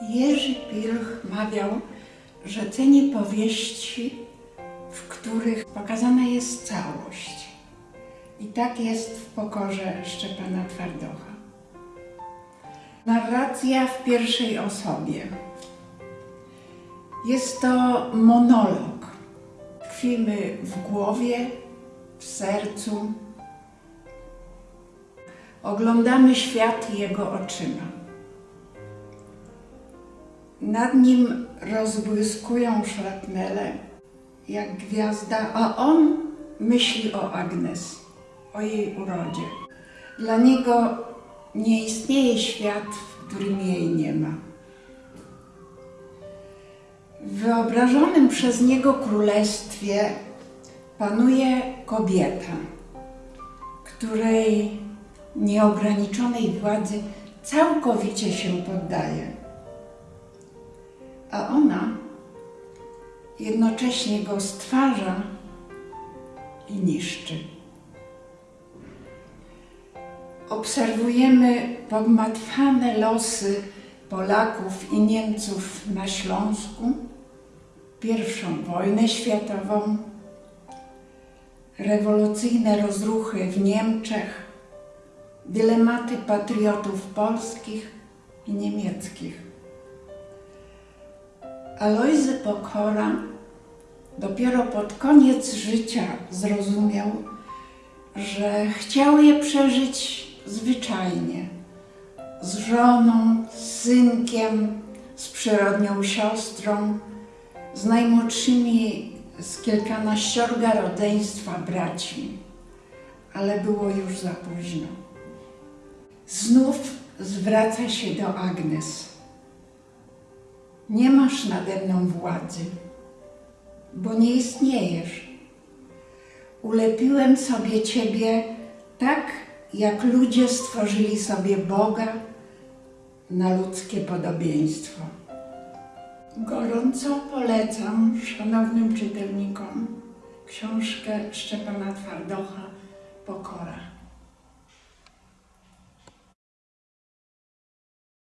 Jerzy Pilch mawiał, że ceni powieści, w których pokazana jest całość. I tak jest w pokorze Szczepana Twardocha. Narracja w pierwszej osobie. Jest to monolog. Tkwimy w głowie, w sercu. Oglądamy świat jego oczyma. Nad nim rozbłyskują szrapnele, jak gwiazda, a on myśli o Agnes, o jej urodzie. Dla niego nie istnieje świat, w którym jej nie ma. W wyobrażonym przez niego królestwie panuje kobieta, której nieograniczonej władzy całkowicie się poddaje. A ona jednocześnie go stwarza i niszczy. Obserwujemy pogmatwane losy Polaków i Niemców na Śląsku, pierwszą wojnę światową, rewolucyjne rozruchy w Niemczech, dylematy patriotów polskich i niemieckich. Alojzy Pokora dopiero pod koniec życia zrozumiał, że chciał je przeżyć zwyczajnie, z żoną, z synkiem, z przyrodnią siostrą, z najmłodszymi z kilkanaściorga rodzeństwa braćmi, ale było już za późno. Znów zwraca się do Agnes. Nie masz nade mną władzy, bo nie istniejesz. Ulepiłem sobie Ciebie tak, jak ludzie stworzyli sobie Boga na ludzkie podobieństwo. Gorąco polecam szanownym czytelnikom książkę Szczepana Twardocha.